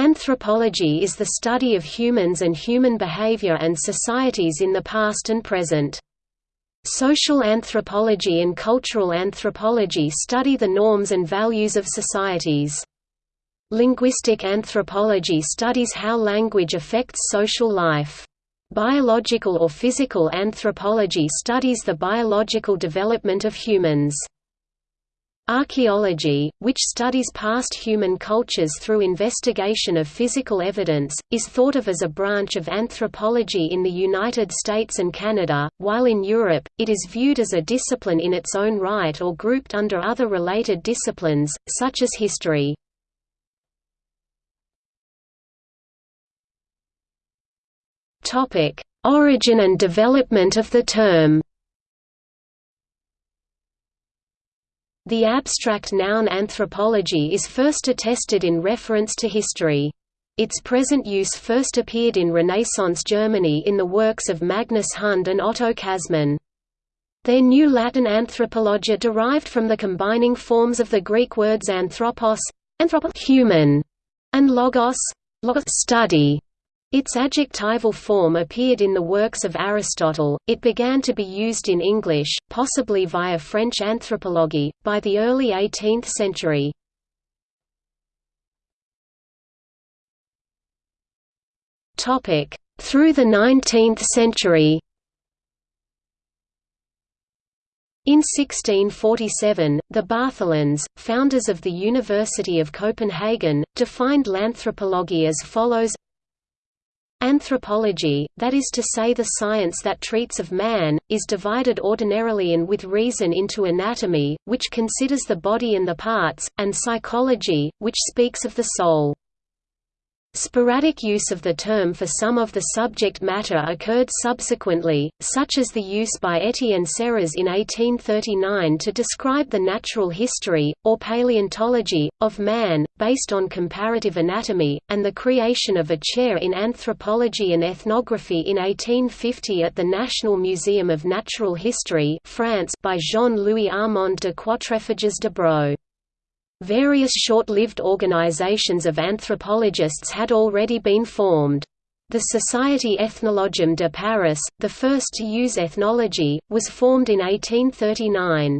Anthropology is the study of humans and human behavior and societies in the past and present. Social anthropology and cultural anthropology study the norms and values of societies. Linguistic anthropology studies how language affects social life. Biological or physical anthropology studies the biological development of humans. Archaeology, which studies past human cultures through investigation of physical evidence, is thought of as a branch of anthropology in the United States and Canada, while in Europe, it is viewed as a discipline in its own right or grouped under other related disciplines, such as history. Origin and development of the term The abstract noun anthropology is first attested in reference to history. Its present use first appeared in Renaissance Germany in the works of Magnus Hundt and Otto Casmann. Their new Latin anthropologia derived from the combining forms of the Greek words anthropos, anthropos human, and logos, logos study. Its adjectival form appeared in the works of Aristotle, it began to be used in English, possibly via French anthropology, by the early 18th century. Through the 19th century. In 1647, the Bartholins, founders of the University of Copenhagen, defined l'anthropologie as follows Anthropology, that is to say the science that treats of man, is divided ordinarily and with reason into anatomy, which considers the body and the parts, and psychology, which speaks of the soul. Sporadic use of the term for some of the subject matter occurred subsequently, such as the use by Etienne Serres in 1839 to describe the natural history, or paleontology, of man, based on comparative anatomy, and the creation of a chair in anthropology and ethnography in 1850 at the National Museum of Natural History France by Jean-Louis Armand de Quatrefages de Broglie. Various short-lived organizations of anthropologists had already been formed. The Société Ethnologique de Paris, the first to use ethnology, was formed in 1839.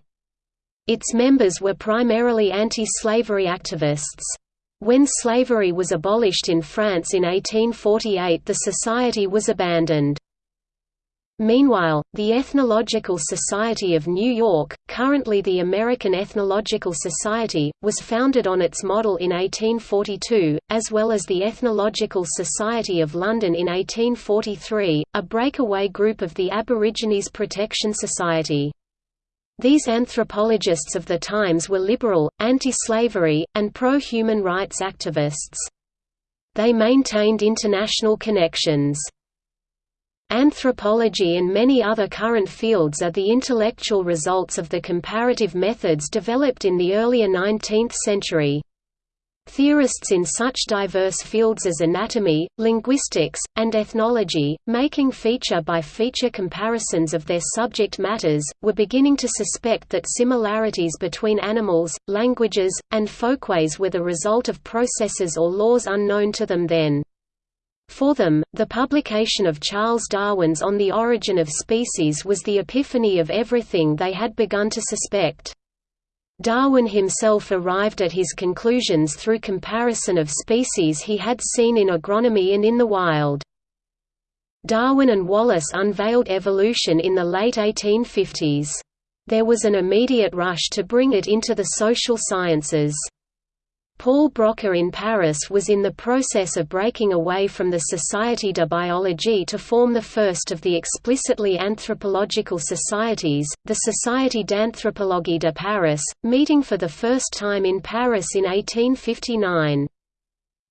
Its members were primarily anti-slavery activists. When slavery was abolished in France in 1848 the society was abandoned. Meanwhile, the Ethnological Society of New York, currently the American Ethnological Society, was founded on its model in 1842, as well as the Ethnological Society of London in 1843, a breakaway group of the Aborigines Protection Society. These anthropologists of the times were liberal, anti-slavery, and pro-human rights activists. They maintained international connections. Anthropology and many other current fields are the intellectual results of the comparative methods developed in the earlier 19th century. Theorists in such diverse fields as anatomy, linguistics, and ethnology, making feature-by-feature -feature comparisons of their subject matters, were beginning to suspect that similarities between animals, languages, and folkways were the result of processes or laws unknown to them then. For them, the publication of Charles Darwin's On the Origin of Species was the epiphany of everything they had begun to suspect. Darwin himself arrived at his conclusions through comparison of species he had seen in agronomy and in the wild. Darwin and Wallace unveiled evolution in the late 1850s. There was an immediate rush to bring it into the social sciences. Paul Broca in Paris was in the process of breaking away from the Société de Biologie to form the first of the explicitly anthropological societies, the Société d'Anthropologie de Paris, meeting for the first time in Paris in 1859.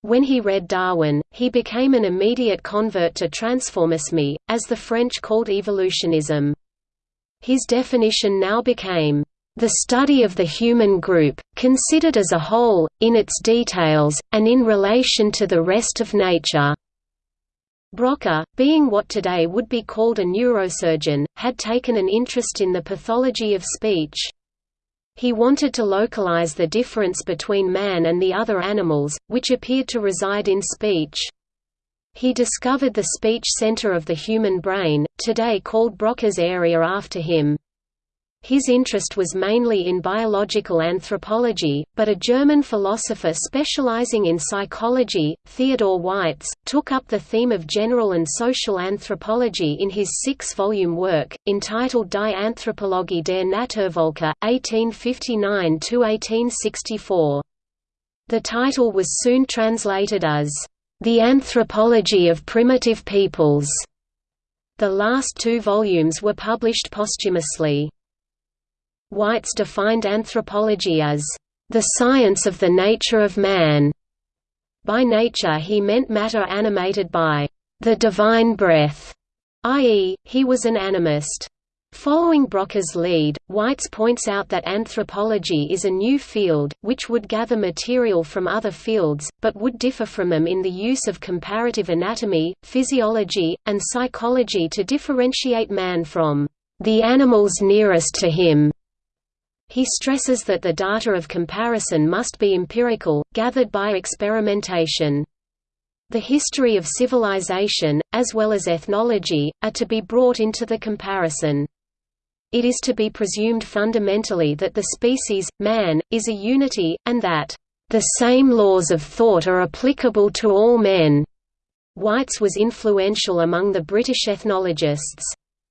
When he read Darwin, he became an immediate convert to transformisme, as the French called evolutionism. His definition now became the study of the human group, considered as a whole, in its details, and in relation to the rest of nature. Broca, being what today would be called a neurosurgeon, had taken an interest in the pathology of speech. He wanted to localize the difference between man and the other animals, which appeared to reside in speech. He discovered the speech center of the human brain, today called Broca's area after him. His interest was mainly in biological anthropology, but a German philosopher specializing in psychology, Theodor Waitz, took up the theme of general and social anthropology in his six-volume work, entitled Die Anthropologie der Naturvölker, 1859–1864. The title was soon translated as, "...the Anthropology of Primitive Peoples." The last two volumes were published posthumously. Waitz defined anthropology as, "...the science of the nature of man." By nature he meant matter animated by, "...the divine breath", i.e., he was an animist. Following Broca's lead, Waitz points out that anthropology is a new field, which would gather material from other fields, but would differ from them in the use of comparative anatomy, physiology, and psychology to differentiate man from the animals nearest to him. He stresses that the data of comparison must be empirical, gathered by experimentation. The history of civilization, as well as ethnology, are to be brought into the comparison. It is to be presumed fundamentally that the species, man, is a unity, and that, "...the same laws of thought are applicable to all men." Waitz was influential among the British ethnologists.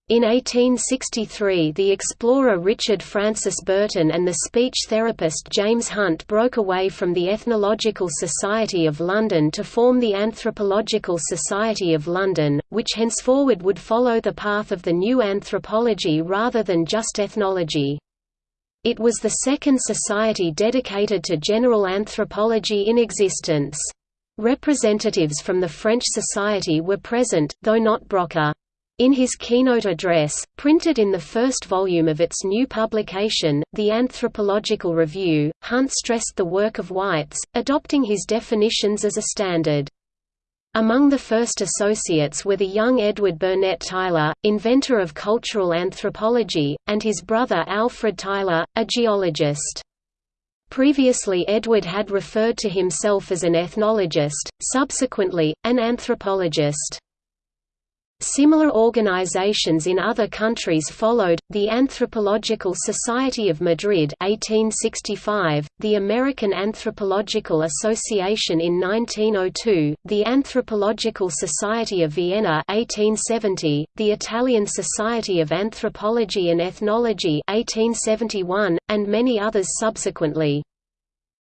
In 1863 the explorer Richard Francis Burton and the speech therapist James Hunt broke away from the Ethnological Society of London to form the Anthropological Society of London, which henceforward would follow the path of the new anthropology rather than just ethnology. It was the second society dedicated to general anthropology in existence. Representatives from the French Society were present, though not Broca. In his keynote address, printed in the first volume of its new publication, The Anthropological Review, Hunt stressed the work of Waitz, adopting his definitions as a standard. Among the first associates were the young Edward Burnett Tylor, inventor of cultural anthropology, and his brother Alfred Tylor, a geologist. Previously Edward had referred to himself as an ethnologist, subsequently, an anthropologist. Similar organizations in other countries followed, the Anthropological Society of Madrid 1865, the American Anthropological Association in 1902, the Anthropological Society of Vienna 1870, the Italian Society of Anthropology and Ethnology 1871, and many others subsequently.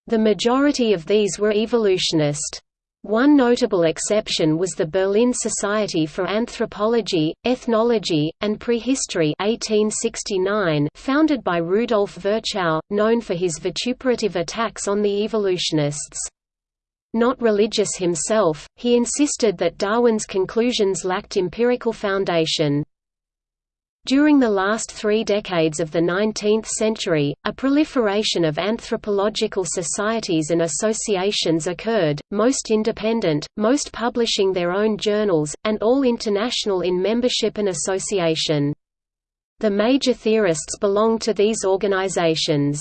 The majority of these were evolutionist. One notable exception was the Berlin Society for Anthropology, Ethnology, and Prehistory 1869 founded by Rudolf Virchow, known for his vituperative attacks on the evolutionists. Not religious himself, he insisted that Darwin's conclusions lacked empirical foundation. During the last three decades of the 19th century, a proliferation of anthropological societies and associations occurred, most independent, most publishing their own journals, and all international in membership and association. The major theorists belonged to these organizations.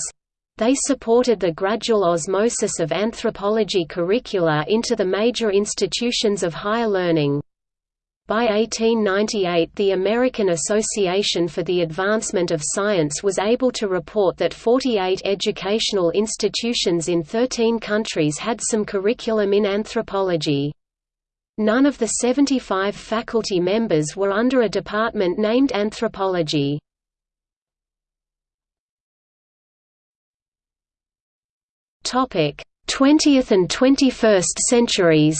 They supported the gradual osmosis of anthropology curricula into the major institutions of higher learning. By 1898 the American Association for the Advancement of Science was able to report that 48 educational institutions in 13 countries had some curriculum in anthropology. None of the 75 faculty members were under a department named anthropology. Topic: 20th and 21st centuries.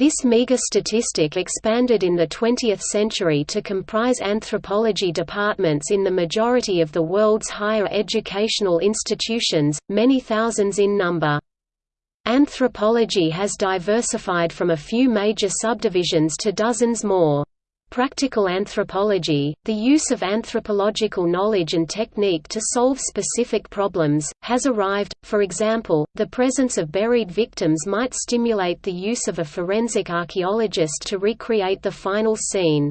This meager statistic expanded in the 20th century to comprise anthropology departments in the majority of the world's higher educational institutions, many thousands in number. Anthropology has diversified from a few major subdivisions to dozens more. Practical anthropology, the use of anthropological knowledge and technique to solve specific problems, has arrived. For example, the presence of buried victims might stimulate the use of a forensic archaeologist to recreate the final scene.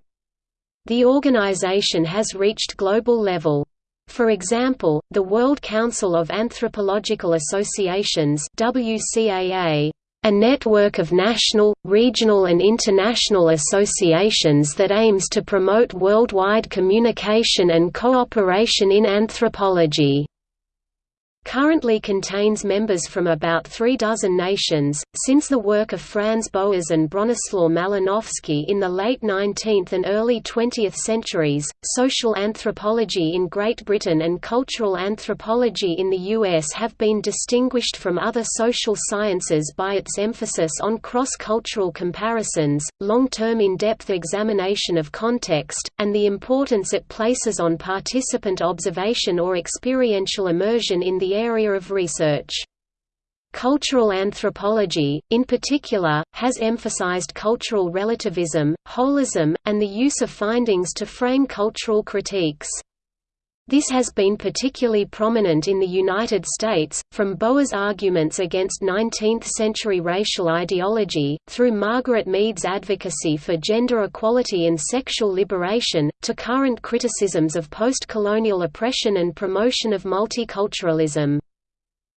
The organization has reached global level. For example, the World Council of Anthropological Associations WCAA, a network of national, regional and international associations that aims to promote worldwide communication and cooperation in anthropology currently contains members from about three dozen nations. Since the work of Franz Boas and Bronislaw Malinowski in the late 19th and early 20th centuries, social anthropology in Great Britain and cultural anthropology in the US have been distinguished from other social sciences by its emphasis on cross cultural comparisons, long term in depth examination of context, and the importance it places on participant observation or experiential immersion in the the area of research. Cultural anthropology, in particular, has emphasized cultural relativism, holism, and the use of findings to frame cultural critiques. This has been particularly prominent in the United States, from Boas' arguments against 19th-century racial ideology, through Margaret Mead's advocacy for gender equality and sexual liberation, to current criticisms of post-colonial oppression and promotion of multiculturalism.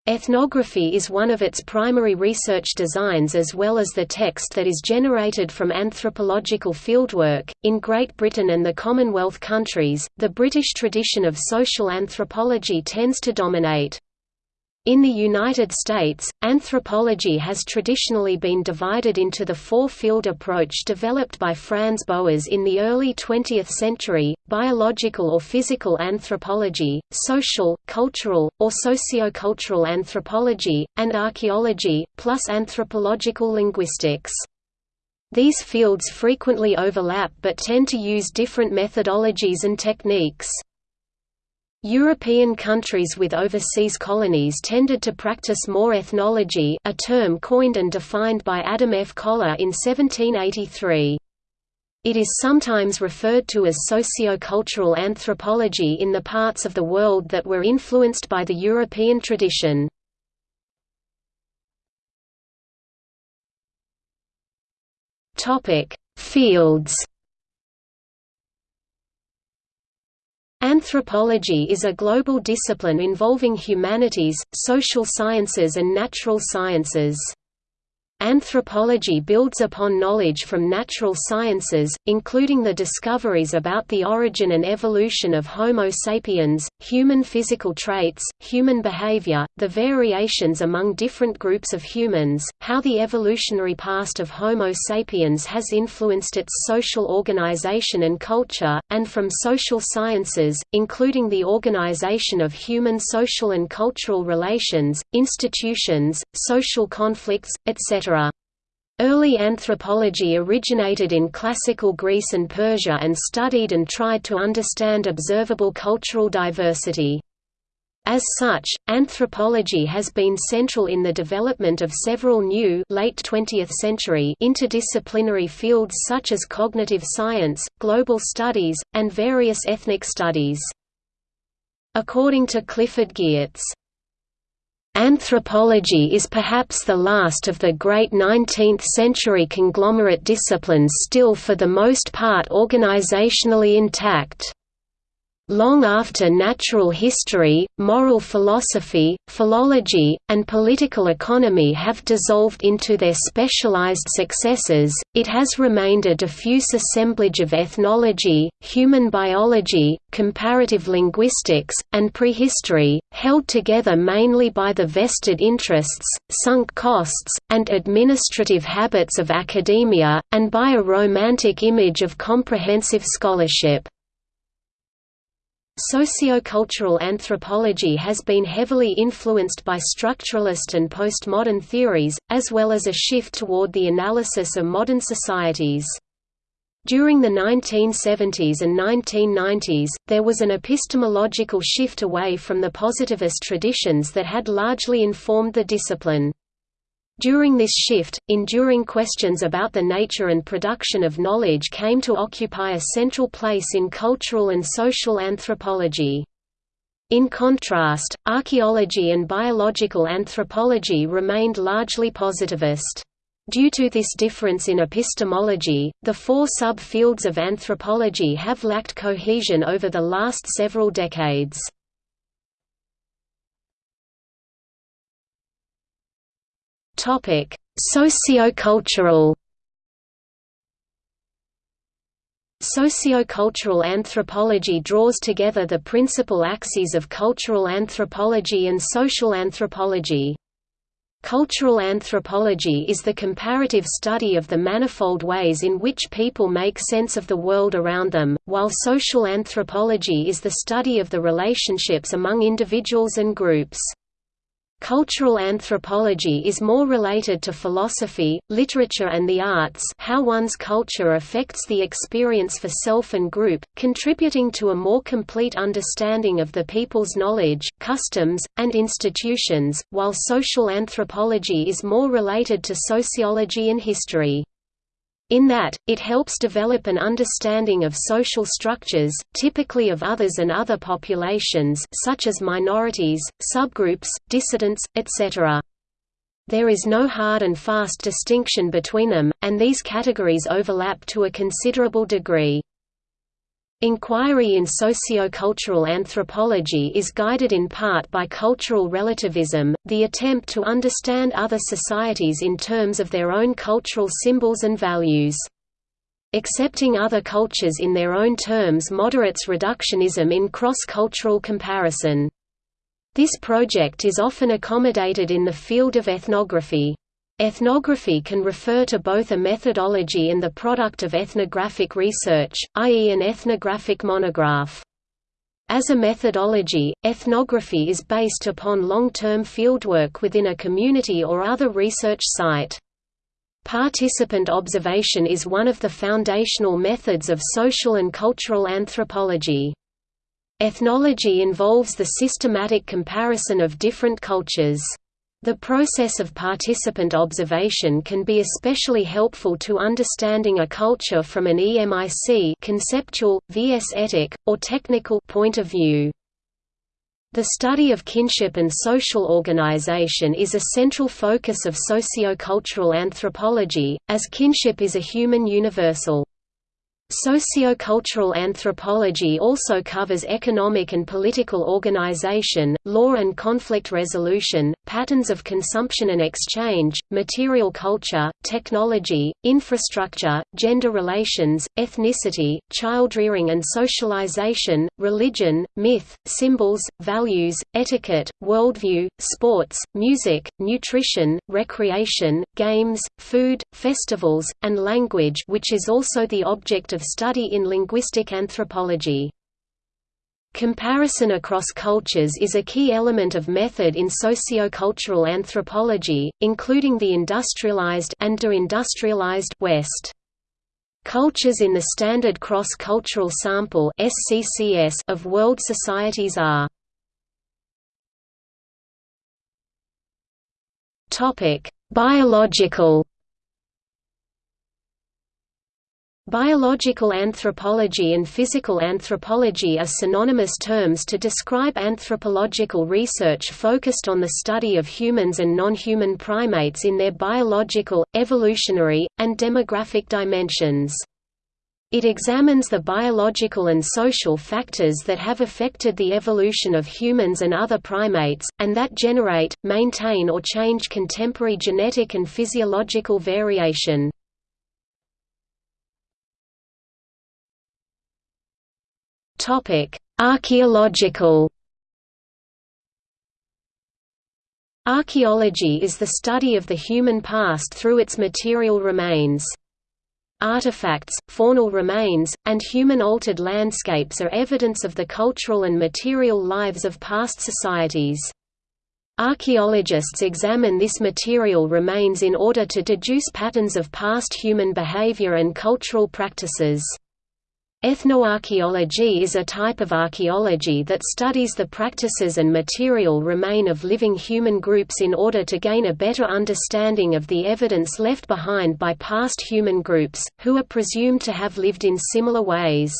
Ethnography is one of its primary research designs as well as the text that is generated from anthropological fieldwork. In Great Britain and the Commonwealth countries, the British tradition of social anthropology tends to dominate. In the United States, anthropology has traditionally been divided into the four-field approach developed by Franz Boas in the early 20th century, biological or physical anthropology, social, cultural, or sociocultural anthropology, and archaeology, plus anthropological linguistics. These fields frequently overlap but tend to use different methodologies and techniques. European countries with overseas colonies tended to practice more ethnology a term coined and defined by Adam F. Kollár in 1783. It is sometimes referred to as socio-cultural anthropology in the parts of the world that were influenced by the European tradition. Fields Anthropology is a global discipline involving humanities, social sciences and natural sciences. Anthropology builds upon knowledge from natural sciences, including the discoveries about the origin and evolution of Homo sapiens, human physical traits, human behavior, the variations among different groups of humans, how the evolutionary past of Homo sapiens has influenced its social organization and culture, and from social sciences, including the organization of human social and cultural relations, institutions, social conflicts, etc. Early anthropology originated in classical Greece and Persia and studied and tried to understand observable cultural diversity. As such, anthropology has been central in the development of several new late 20th century interdisciplinary fields such as cognitive science, global studies, and various ethnic studies. According to Clifford Geertz, Anthropology is perhaps the last of the great 19th-century conglomerate disciplines still for the most part organizationally intact long after natural history, moral philosophy, philology, and political economy have dissolved into their specialized successors, it has remained a diffuse assemblage of ethnology, human biology, comparative linguistics, and prehistory, held together mainly by the vested interests, sunk costs, and administrative habits of academia, and by a romantic image of comprehensive scholarship. Sociocultural anthropology has been heavily influenced by structuralist and postmodern theories, as well as a shift toward the analysis of modern societies. During the 1970s and 1990s, there was an epistemological shift away from the positivist traditions that had largely informed the discipline. During this shift, enduring questions about the nature and production of knowledge came to occupy a central place in cultural and social anthropology. In contrast, archaeology and biological anthropology remained largely positivist. Due to this difference in epistemology, the four sub-fields of anthropology have lacked cohesion over the last several decades. Sociocultural Sociocultural anthropology draws together the principal axes of cultural anthropology and social anthropology. Cultural anthropology is the comparative study of the manifold ways in which people make sense of the world around them, while social anthropology is the study of the relationships among individuals and groups. Cultural anthropology is more related to philosophy, literature and the arts how one's culture affects the experience for self and group, contributing to a more complete understanding of the people's knowledge, customs, and institutions, while social anthropology is more related to sociology and history. In that, it helps develop an understanding of social structures, typically of others and other populations such as minorities, subgroups, dissidents, etc. There is no hard and fast distinction between them, and these categories overlap to a considerable degree. Inquiry in sociocultural anthropology is guided in part by cultural relativism, the attempt to understand other societies in terms of their own cultural symbols and values. Accepting other cultures in their own terms moderates reductionism in cross-cultural comparison. This project is often accommodated in the field of ethnography. Ethnography can refer to both a methodology and the product of ethnographic research, i.e. an ethnographic monograph. As a methodology, ethnography is based upon long-term fieldwork within a community or other research site. Participant observation is one of the foundational methods of social and cultural anthropology. Ethnology involves the systematic comparison of different cultures. The process of participant observation can be especially helpful to understanding a culture from an EMIC conceptual, vs or technical point of view. The study of kinship and social organization is a central focus of sociocultural anthropology, as kinship is a human universal. Sociocultural anthropology also covers economic and political organization, law and conflict resolution, patterns of consumption and exchange, material culture, technology, infrastructure, gender relations, ethnicity, child rearing and socialization, religion, myth, symbols, values, etiquette, worldview, sports, music, nutrition, recreation, games, food, festivals, and language which is also the object of of study in linguistic anthropology. Comparison across cultures is a key element of method in sociocultural anthropology, including the industrialized and deindustrialized West. Cultures in the Standard Cross-Cultural Sample of world societies are Biological Biological anthropology and physical anthropology are synonymous terms to describe anthropological research focused on the study of humans and non-human primates in their biological, evolutionary, and demographic dimensions. It examines the biological and social factors that have affected the evolution of humans and other primates, and that generate, maintain or change contemporary genetic and physiological variation. Topic: Archaeological. Archaeology is the study of the human past through its material remains. Artifacts, faunal remains, and human-altered landscapes are evidence of the cultural and material lives of past societies. Archaeologists examine this material remains in order to deduce patterns of past human behavior and cultural practices. Ethnoarchaeology is a type of archaeology that studies the practices and material remain of living human groups in order to gain a better understanding of the evidence left behind by past human groups, who are presumed to have lived in similar ways.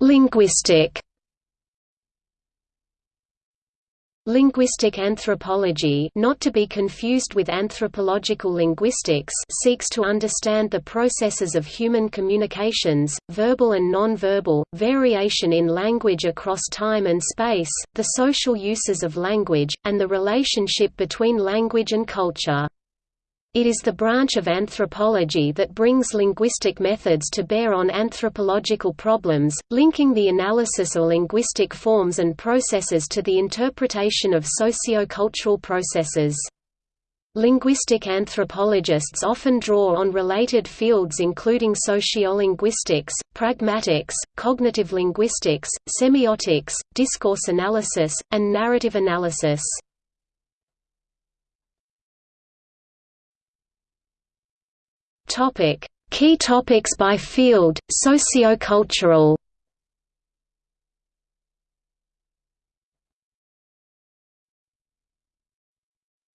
Linguistic Linguistic anthropology not to be confused with anthropological linguistics seeks to understand the processes of human communications, verbal and non-verbal, variation in language across time and space, the social uses of language, and the relationship between language and culture. It is the branch of anthropology that brings linguistic methods to bear on anthropological problems, linking the analysis of linguistic forms and processes to the interpretation of socio-cultural processes. Linguistic anthropologists often draw on related fields including sociolinguistics, pragmatics, cognitive linguistics, semiotics, discourse analysis, and narrative analysis. Topic: Key topics by field, sociocultural.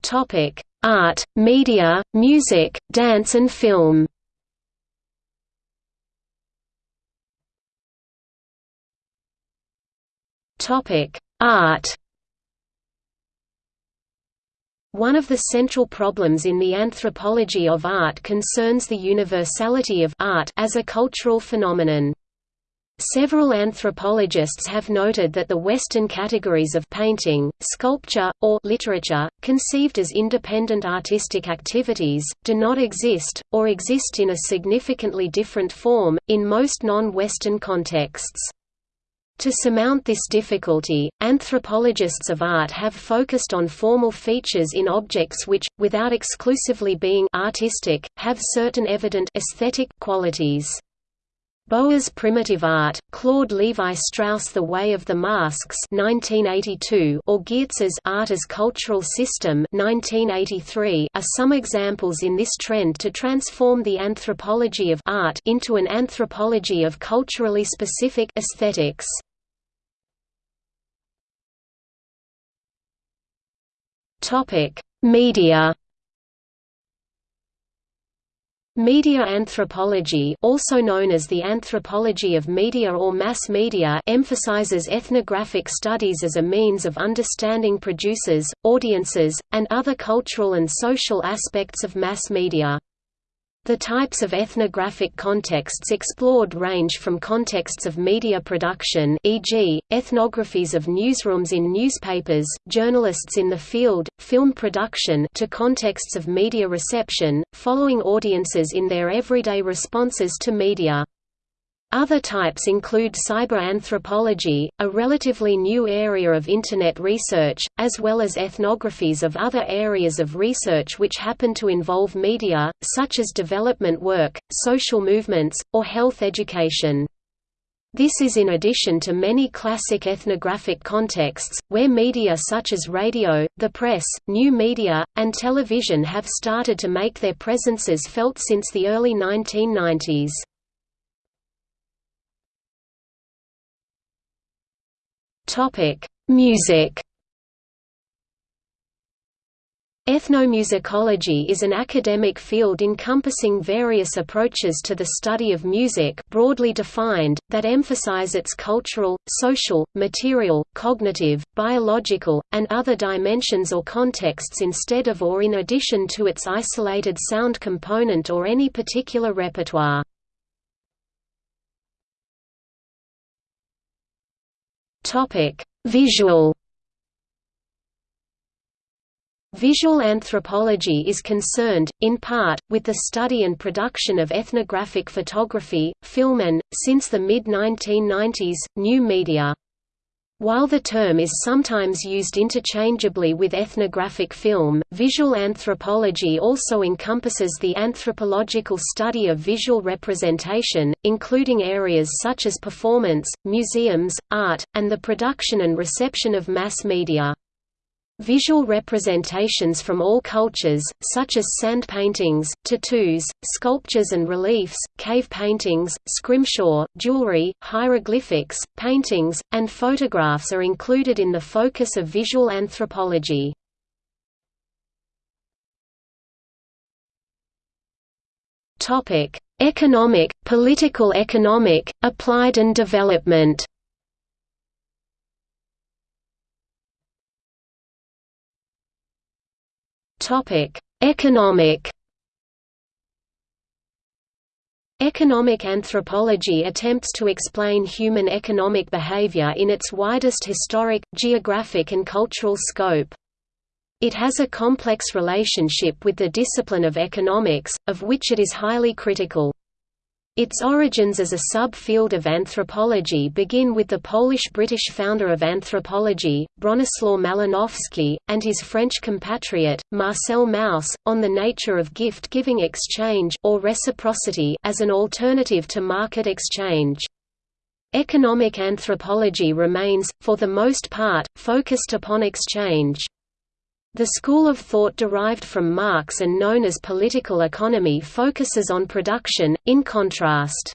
Topic: Art, media, music, dance and film. Topic: Art. One of the central problems in the anthropology of art concerns the universality of art as a cultural phenomenon. Several anthropologists have noted that the Western categories of painting, sculpture, or literature, conceived as independent artistic activities, do not exist, or exist in a significantly different form, in most non-Western contexts. To surmount this difficulty, anthropologists of art have focused on formal features in objects which, without exclusively being artistic, have certain evident aesthetic qualities. Boas primitive art, Claude Levi-Strauss The Way of the Masks 1982 or Geertz's Art as Cultural System 1983 are some examples in this trend to transform the anthropology of art into an anthropology of culturally specific aesthetics. Media Media anthropology also known as the anthropology of media or mass media emphasizes ethnographic studies as a means of understanding producers, audiences, and other cultural and social aspects of mass media. The types of ethnographic contexts explored range from contexts of media production e.g., ethnographies of newsrooms in newspapers, journalists in the field, film production to contexts of media reception, following audiences in their everyday responses to media. Other types include cyberanthropology, a relatively new area of Internet research, as well as ethnographies of other areas of research which happen to involve media, such as development work, social movements, or health education. This is in addition to many classic ethnographic contexts, where media such as radio, the press, new media, and television have started to make their presences felt since the early 1990s. Topic: Music. Ethnomusicology is an academic field encompassing various approaches to the study of music broadly defined, that emphasize its cultural, social, material, cognitive, biological, and other dimensions or contexts instead of or in addition to its isolated sound component or any particular repertoire. Topic: Visual Visual anthropology is concerned, in part, with the study and production of ethnographic photography, film and, since the mid-1990s, new media. While the term is sometimes used interchangeably with ethnographic film, visual anthropology also encompasses the anthropological study of visual representation, including areas such as performance, museums, art, and the production and reception of mass media. Visual representations from all cultures, such as sand paintings, tattoos, sculptures and reliefs, cave paintings, scrimshaw, jewelry, hieroglyphics, paintings, and photographs are included in the focus of visual anthropology. Economic, political economic, applied and development Economic Economic anthropology attempts to explain human economic behavior in its widest historic, geographic and cultural scope. It has a complex relationship with the discipline of economics, of which it is highly critical. Its origins as a sub-field of anthropology begin with the Polish-British founder of anthropology, Bronislaw Malinowski, and his French compatriot, Marcel Mauss, on the nature of gift-giving exchange or reciprocity as an alternative to market exchange. Economic anthropology remains, for the most part, focused upon exchange. The school of thought derived from Marx and known as political economy focuses on production, in contrast.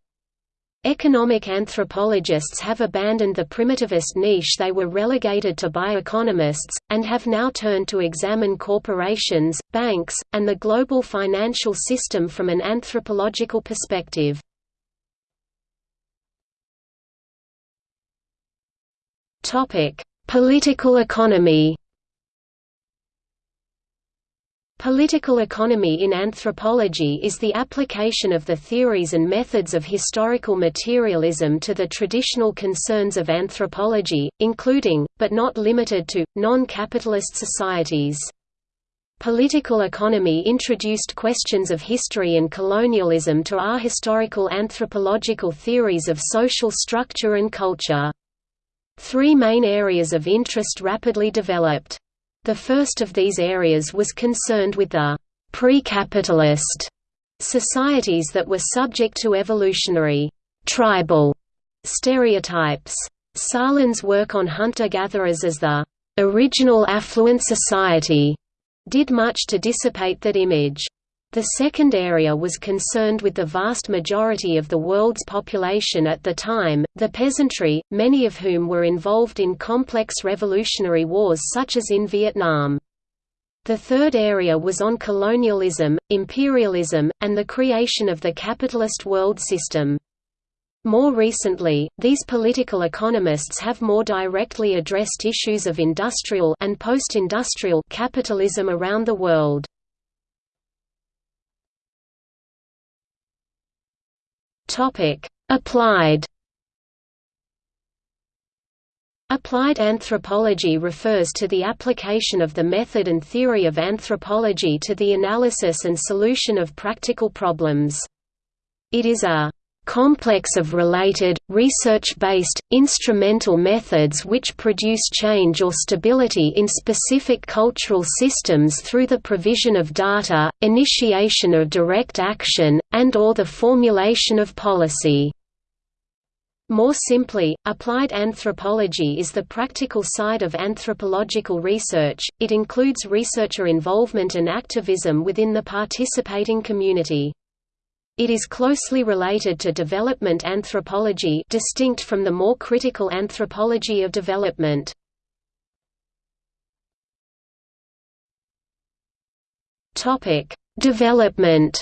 Economic anthropologists have abandoned the primitivist niche they were relegated to by economists, and have now turned to examine corporations, banks, and the global financial system from an anthropological perspective. Political economy Political economy in anthropology is the application of the theories and methods of historical materialism to the traditional concerns of anthropology, including, but not limited to, non-capitalist societies. Political economy introduced questions of history and colonialism to our historical anthropological theories of social structure and culture. Three main areas of interest rapidly developed. The first of these areas was concerned with the pre-capitalist societies that were subject to evolutionary tribal stereotypes. Sahlins' work on hunter-gatherers as the original affluent society did much to dissipate that image. The second area was concerned with the vast majority of the world's population at the time, the peasantry, many of whom were involved in complex revolutionary wars such as in Vietnam. The third area was on colonialism, imperialism, and the creation of the capitalist world system. More recently, these political economists have more directly addressed issues of industrial and post-industrial capitalism around the world. Topic: Applied. Applied anthropology refers to the application of the method and theory of anthropology to the analysis and solution of practical problems. It is a complex of related, research-based, instrumental methods which produce change or stability in specific cultural systems through the provision of data, initiation of direct action, and or the formulation of policy. More simply, applied anthropology is the practical side of anthropological research, it includes researcher involvement and activism within the participating community. It is closely related to development anthropology distinct from the more critical anthropology of development. Development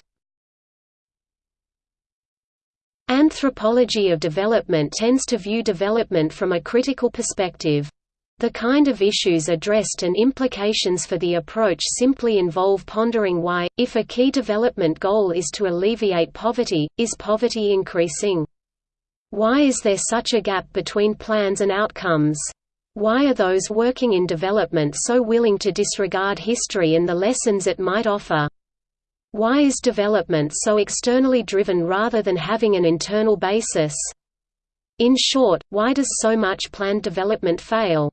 Anthropology of development tends to view development from a critical perspective. The kind of issues addressed and implications for the approach simply involve pondering why, if a key development goal is to alleviate poverty, is poverty increasing? Why is there such a gap between plans and outcomes? Why are those working in development so willing to disregard history and the lessons it might offer? Why is development so externally driven rather than having an internal basis? In short, why does so much planned development fail?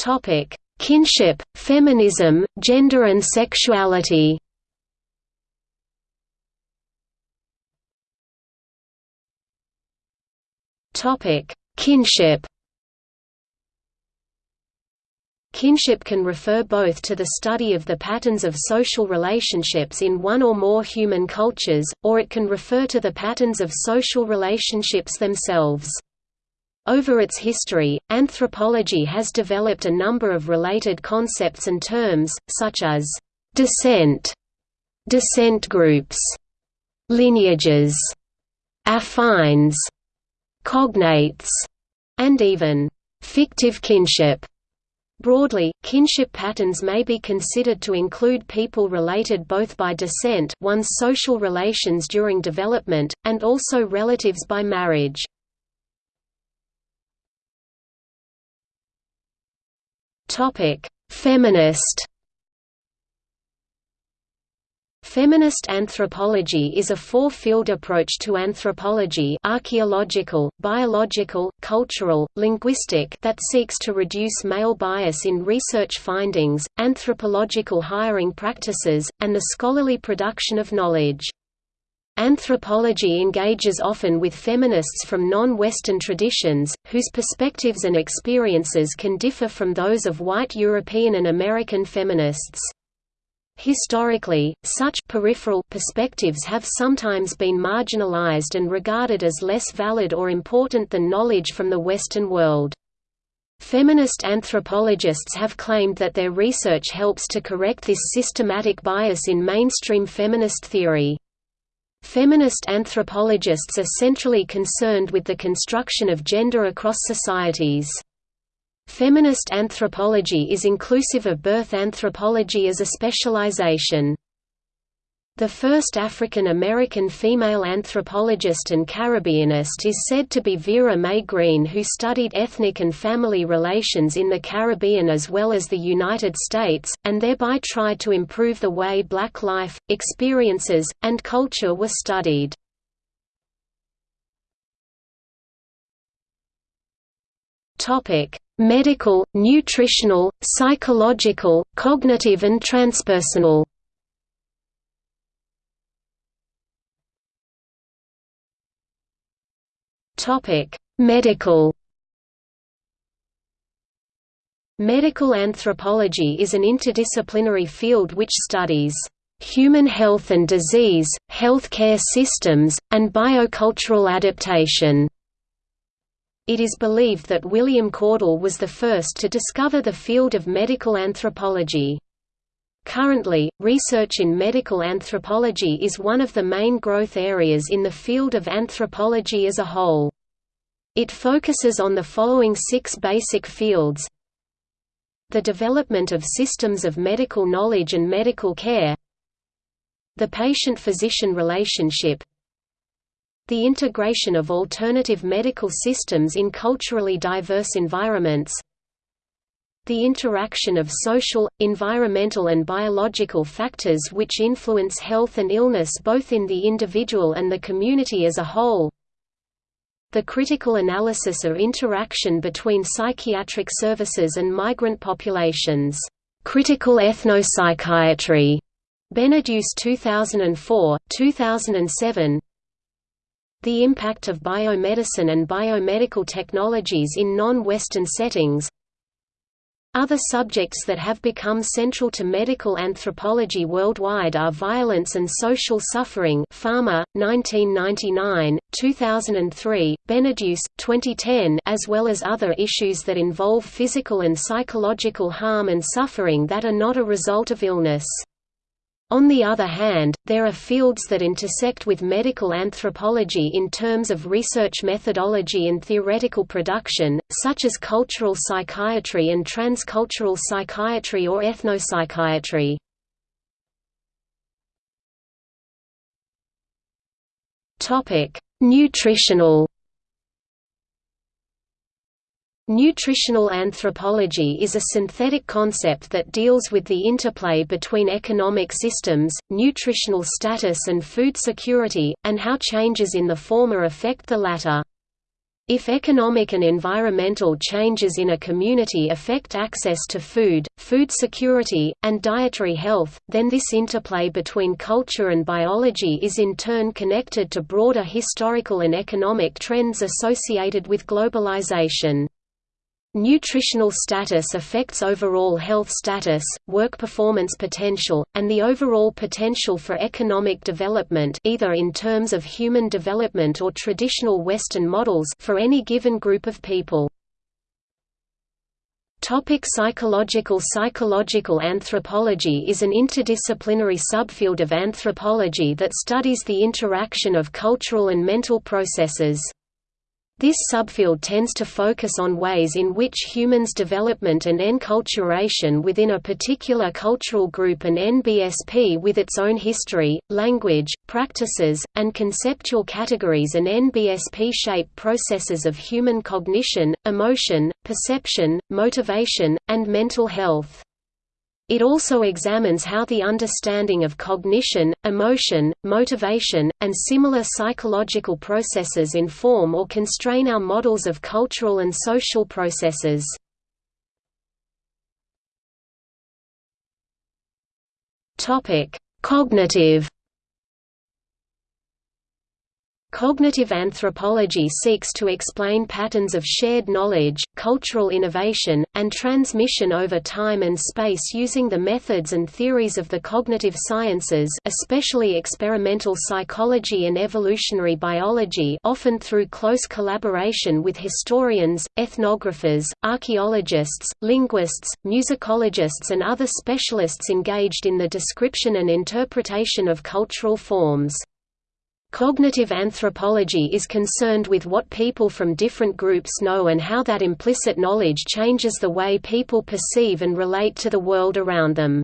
Topic: Kinship, feminism, gender and sexuality. Topic: Kinship. Kinship can refer both to the study of the patterns of social relationships in one or more human cultures, or it can refer to the patterns of social relationships themselves. Over its history, anthropology has developed a number of related concepts and terms, such as descent, descent groups, lineages, affines, cognates, and even fictive kinship. Broadly, kinship patterns may be considered to include people related both by descent one's social relations during development, and also relatives by marriage. Feminist Feminist anthropology is a four-field approach to anthropology archaeological, biological, cultural, linguistic that seeks to reduce male bias in research findings, anthropological hiring practices, and the scholarly production of knowledge. Anthropology engages often with feminists from non-Western traditions, whose perspectives and experiences can differ from those of white European and American feminists. Historically, such peripheral perspectives have sometimes been marginalized and regarded as less valid or important than knowledge from the Western world. Feminist anthropologists have claimed that their research helps to correct this systematic bias in mainstream feminist theory. Feminist anthropologists are centrally concerned with the construction of gender across societies. Feminist anthropology is inclusive of birth anthropology as a specialization. The first African American female anthropologist and Caribbeanist is said to be Vera Mae Green who studied ethnic and family relations in the Caribbean as well as the United States, and thereby tried to improve the way black life, experiences, and culture were studied. Medical, nutritional, psychological, cognitive and transpersonal. Topic: Medical. Medical anthropology is an interdisciplinary field which studies human health and disease, healthcare systems, and biocultural adaptation. It is believed that William Caudell was the first to discover the field of medical anthropology. Currently, research in medical anthropology is one of the main growth areas in the field of anthropology as a whole. It focuses on the following six basic fields. The development of systems of medical knowledge and medical care. The patient-physician relationship. The integration of alternative medical systems in culturally diverse environments the interaction of social, environmental and biological factors which influence health and illness both in the individual and the community as a whole. The critical analysis of interaction between psychiatric services and migrant populations. Critical ethnopsychiatry. Beneduce 2004, 2007 the impact of biomedicine and biomedical technologies in non-Western settings Other subjects that have become central to medical anthropology worldwide are violence and social suffering Farmer, 1999, 2003, Beneduce, 2010 as well as other issues that involve physical and psychological harm and suffering that are not a result of illness. On the other hand, there are fields that intersect with medical anthropology in terms of research methodology and theoretical production, such as cultural psychiatry and transcultural psychiatry or ethnopsychiatry. Nutritional Nutritional anthropology is a synthetic concept that deals with the interplay between economic systems, nutritional status and food security, and how changes in the former affect the latter. If economic and environmental changes in a community affect access to food, food security, and dietary health, then this interplay between culture and biology is in turn connected to broader historical and economic trends associated with globalization. Nutritional status affects overall health status, work performance potential, and the overall potential for economic development either in terms of human development or traditional Western models for any given group of people. Topic psychological Psychological anthropology is an interdisciplinary subfield of anthropology that studies the interaction of cultural and mental processes. This subfield tends to focus on ways in which humans' development and enculturation within a particular cultural group and NBSP with its own history, language, practices, and conceptual categories and NBSP shape processes of human cognition, emotion, perception, motivation, and mental health. It also examines how the understanding of cognition, emotion, motivation, and similar psychological processes inform or constrain our models of cultural and social processes. Cognitive Cognitive anthropology seeks to explain patterns of shared knowledge, cultural innovation, and transmission over time and space using the methods and theories of the cognitive sciences especially experimental psychology and evolutionary biology often through close collaboration with historians, ethnographers, archaeologists, linguists, musicologists and other specialists engaged in the description and interpretation of cultural forms. Cognitive anthropology is concerned with what people from different groups know and how that implicit knowledge changes the way people perceive and relate to the world around them.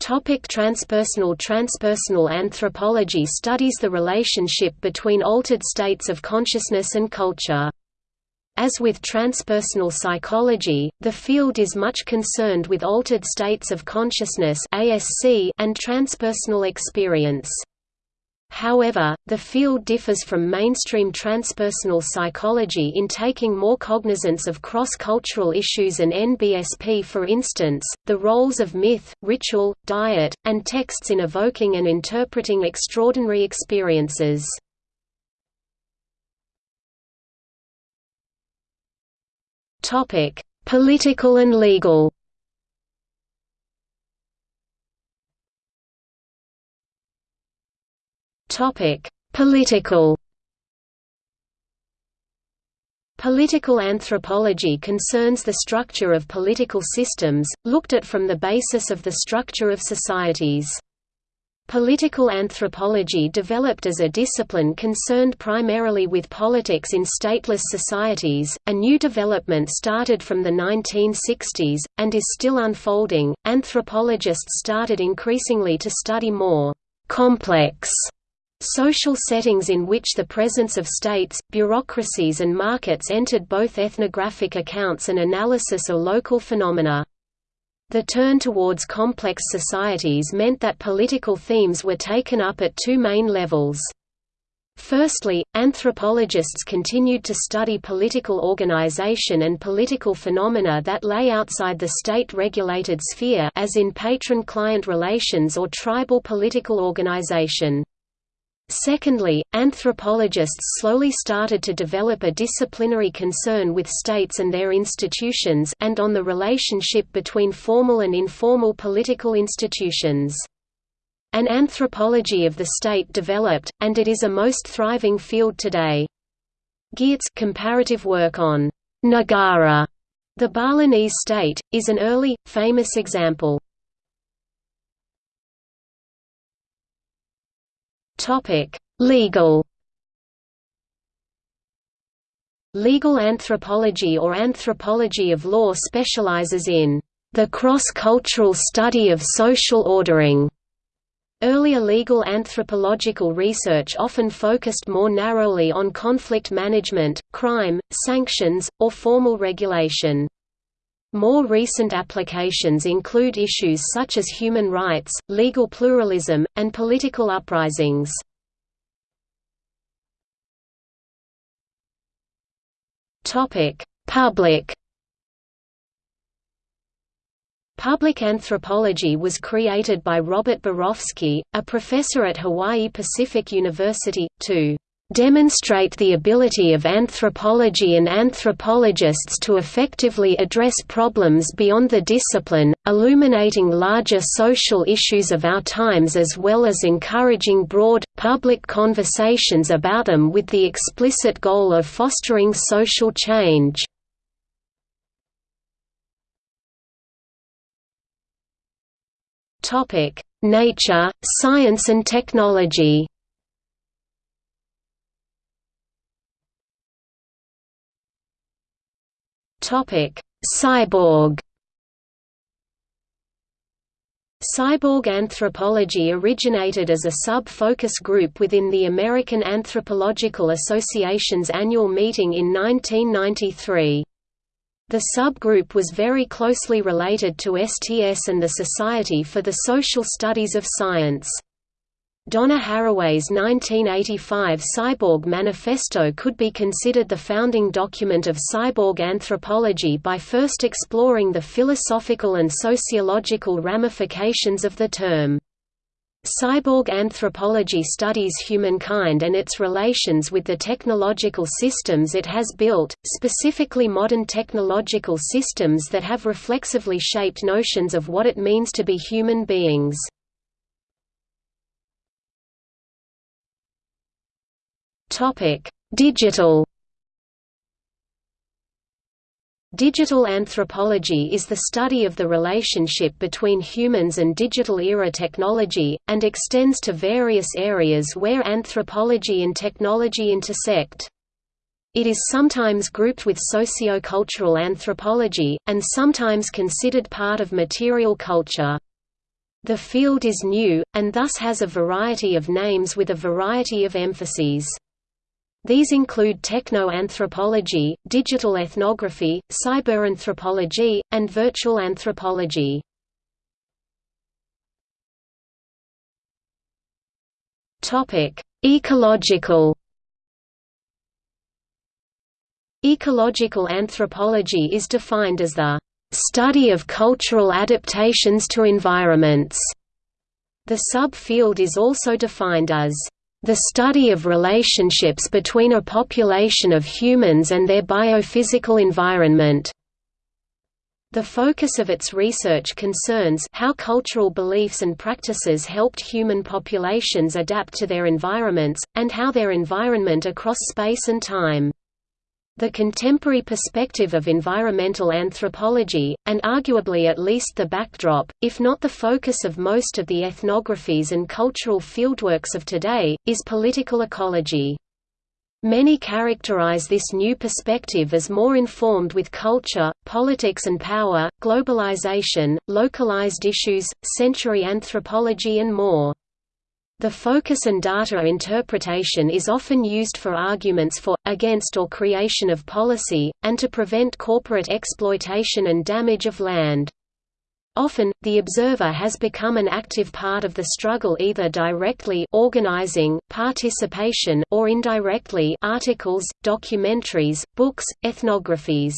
Topic transpersonal Transpersonal anthropology studies the relationship between altered states of consciousness and culture. As with transpersonal psychology, the field is much concerned with altered states of consciousness and transpersonal experience. However, the field differs from mainstream transpersonal psychology in taking more cognizance of cross-cultural issues and NBSP for instance, the roles of myth, ritual, diet, and texts in evoking and interpreting extraordinary experiences. Political and legal Topic: Political Political anthropology concerns the structure of political systems, looked at from the basis of the structure of societies. Political anthropology developed as a discipline concerned primarily with politics in stateless societies. A new development started from the 1960s, and is still unfolding. Anthropologists started increasingly to study more complex Social settings in which the presence of states, bureaucracies and markets entered both ethnographic accounts and analysis of local phenomena. The turn towards complex societies meant that political themes were taken up at two main levels. Firstly, anthropologists continued to study political organization and political phenomena that lay outside the state-regulated sphere as in patron-client relations or tribal political organization. Secondly, anthropologists slowly started to develop a disciplinary concern with states and their institutions and on the relationship between formal and informal political institutions. An anthropology of the state developed, and it is a most thriving field today. Geertz comparative work on Negara, the Balinese state, is an early, famous example. Topic: Legal. Legal anthropology or anthropology of law specializes in the cross-cultural study of social ordering. Earlier legal anthropological research often focused more narrowly on conflict management, crime, sanctions, or formal regulation. More recent applications include issues such as human rights, legal pluralism, and political uprisings. Public Public anthropology was created by Robert Borofsky, a professor at Hawaii Pacific University, to demonstrate the ability of anthropology and anthropologists to effectively address problems beyond the discipline, illuminating larger social issues of our times as well as encouraging broad, public conversations about them with the explicit goal of fostering social change. Nature, science and technology Cyborg Cyborg anthropology originated as a sub-focus group within the American Anthropological Association's annual meeting in 1993. The subgroup was very closely related to STS and the Society for the Social Studies of Science. Donna Haraway's 1985 Cyborg Manifesto could be considered the founding document of cyborg anthropology by first exploring the philosophical and sociological ramifications of the term. Cyborg anthropology studies humankind and its relations with the technological systems it has built, specifically modern technological systems that have reflexively shaped notions of what it means to be human beings. Topic: Digital Digital anthropology is the study of the relationship between humans and digital-era technology, and extends to various areas where anthropology and technology intersect. It is sometimes grouped with socio-cultural anthropology, and sometimes considered part of material culture. The field is new, and thus has a variety of names with a variety of emphases. These include techno-anthropology, digital ethnography, cyberanthropology, and virtual anthropology. Ecological Ecological anthropology is defined as the study of cultural adaptations to environments. The subfield is also defined as the study of relationships between a population of humans and their biophysical environment. The focus of its research concerns how cultural beliefs and practices helped human populations adapt to their environments, and how their environment across space and time. The contemporary perspective of environmental anthropology, and arguably at least the backdrop, if not the focus of most of the ethnographies and cultural fieldworks of today, is political ecology. Many characterize this new perspective as more informed with culture, politics and power, globalization, localized issues, century anthropology and more. The focus and data interpretation is often used for arguments for, against or creation of policy, and to prevent corporate exploitation and damage of land. Often, the observer has become an active part of the struggle either directly organizing, participation or indirectly articles, documentaries, books, ethnographies.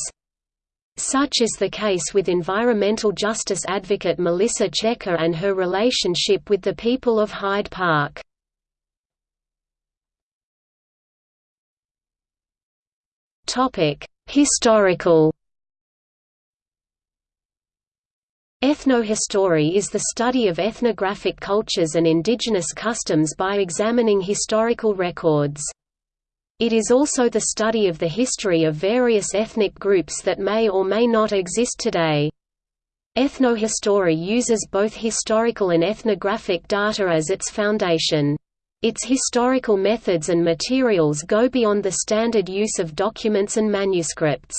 Such is the case with environmental justice advocate Melissa Checker and her relationship with the people of Hyde Park. Historical Ethnohistory is the study of ethnographic cultures and indigenous customs by examining historical records. It is also the study of the history of various ethnic groups that may or may not exist today. Ethnohistory uses both historical and ethnographic data as its foundation. Its historical methods and materials go beyond the standard use of documents and manuscripts.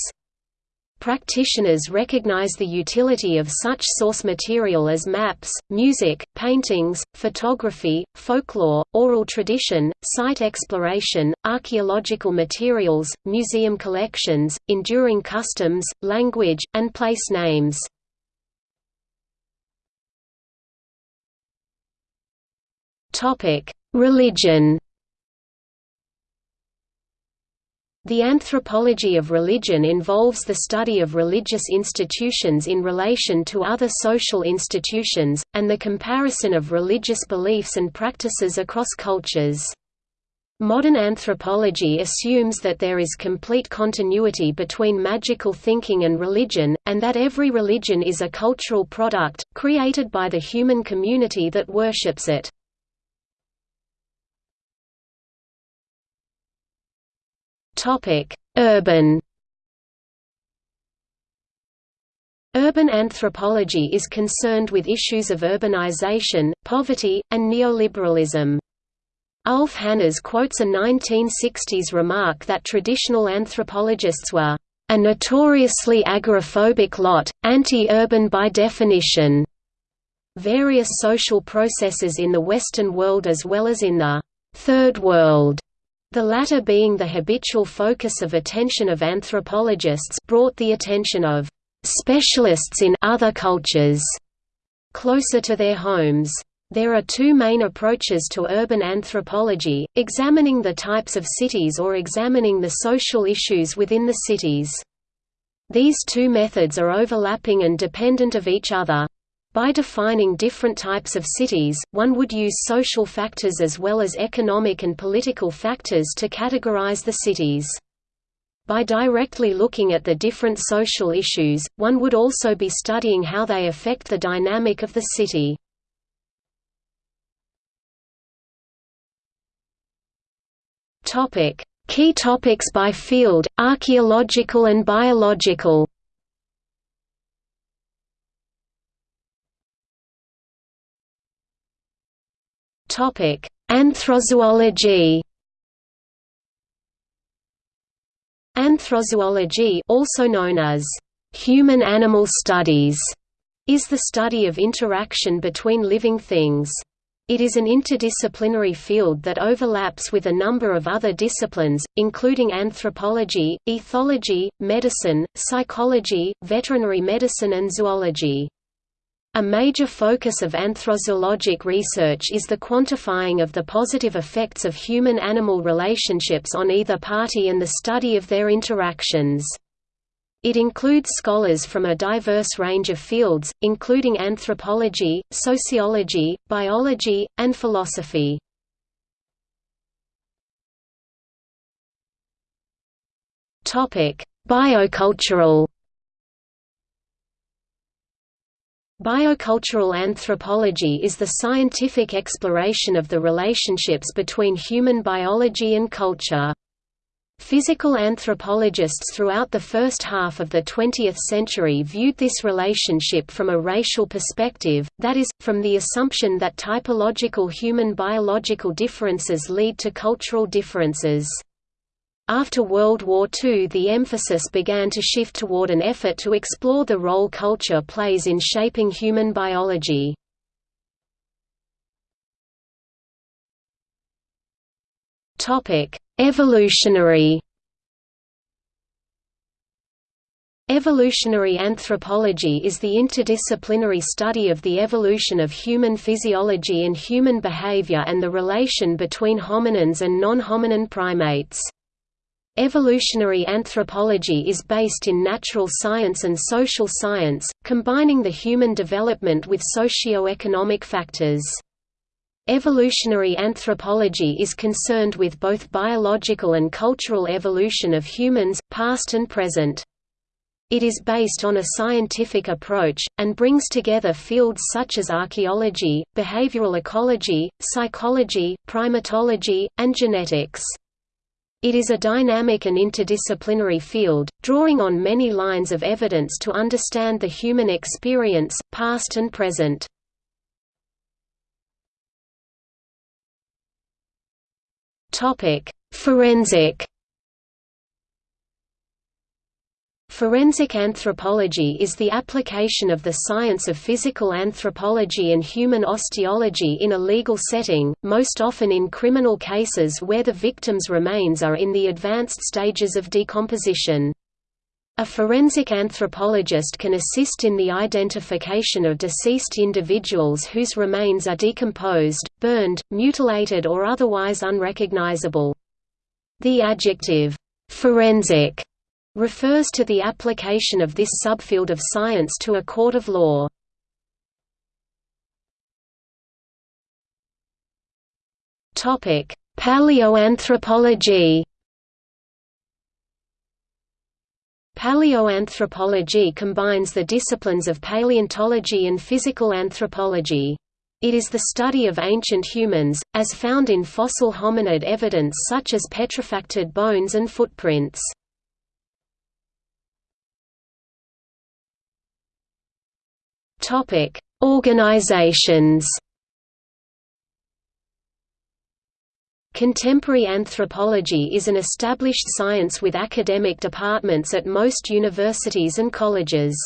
Practitioners recognize the utility of such source material as maps, music, paintings, photography, folklore, oral tradition, site exploration, archaeological materials, museum collections, enduring customs, language, and place names. Religion The anthropology of religion involves the study of religious institutions in relation to other social institutions, and the comparison of religious beliefs and practices across cultures. Modern anthropology assumes that there is complete continuity between magical thinking and religion, and that every religion is a cultural product, created by the human community that worships it. Urban Urban anthropology is concerned with issues of urbanization, poverty, and neoliberalism. Ulf Hannerz quotes a 1960s remark that traditional anthropologists were a notoriously agoraphobic lot, anti-urban by definition. Various social processes in the Western world as well as in the Third World the latter being the habitual focus of attention of anthropologists brought the attention of specialists in other cultures closer to their homes. There are two main approaches to urban anthropology, examining the types of cities or examining the social issues within the cities. These two methods are overlapping and dependent of each other. By defining different types of cities, one would use social factors as well as economic and political factors to categorize the cities. By directly looking at the different social issues, one would also be studying how they affect the dynamic of the city. Key topics by field, archaeological and biological Anthrozoology. Anthrozoology, also known as human-animal studies, is the study of interaction between living things. It is an interdisciplinary field that overlaps with a number of other disciplines, including anthropology, ethology, medicine, psychology, veterinary medicine and zoology. A major focus of anthrozoologic research is the quantifying of the positive effects of human-animal relationships on either party and the study of their interactions. It includes scholars from a diverse range of fields, including anthropology, sociology, biology, and philosophy. Biocultural Biocultural anthropology is the scientific exploration of the relationships between human biology and culture. Physical anthropologists throughout the first half of the 20th century viewed this relationship from a racial perspective, that is, from the assumption that typological human biological differences lead to cultural differences. After World War II the emphasis began to shift toward an effort to explore the role culture plays in shaping human biology. Evolutionary Evolutionary anthropology is the interdisciplinary study of the evolution of human physiology and human behavior and the relation between hominins and non-hominin primates. Evolutionary anthropology is based in natural science and social science, combining the human development with socio-economic factors. Evolutionary anthropology is concerned with both biological and cultural evolution of humans, past and present. It is based on a scientific approach, and brings together fields such as archaeology, behavioral ecology, psychology, primatology, and genetics. It is a dynamic and interdisciplinary field, drawing on many lines of evidence to understand the human experience, past and present. Forensic Forensic anthropology is the application of the science of physical anthropology and human osteology in a legal setting, most often in criminal cases where the victim's remains are in the advanced stages of decomposition. A forensic anthropologist can assist in the identification of deceased individuals whose remains are decomposed, burned, mutilated or otherwise unrecognizable. The adjective, "'forensic' refers to the application of this subfield of science to a court of law. Paleoanthropology Paleoanthropology combines the disciplines of paleontology and physical anthropology. It is the study of ancient humans, as found in fossil hominid evidence such as petrifacted bones and footprints. Topic: Organizations. Contemporary anthropology is an established science with academic departments at most universities and colleges.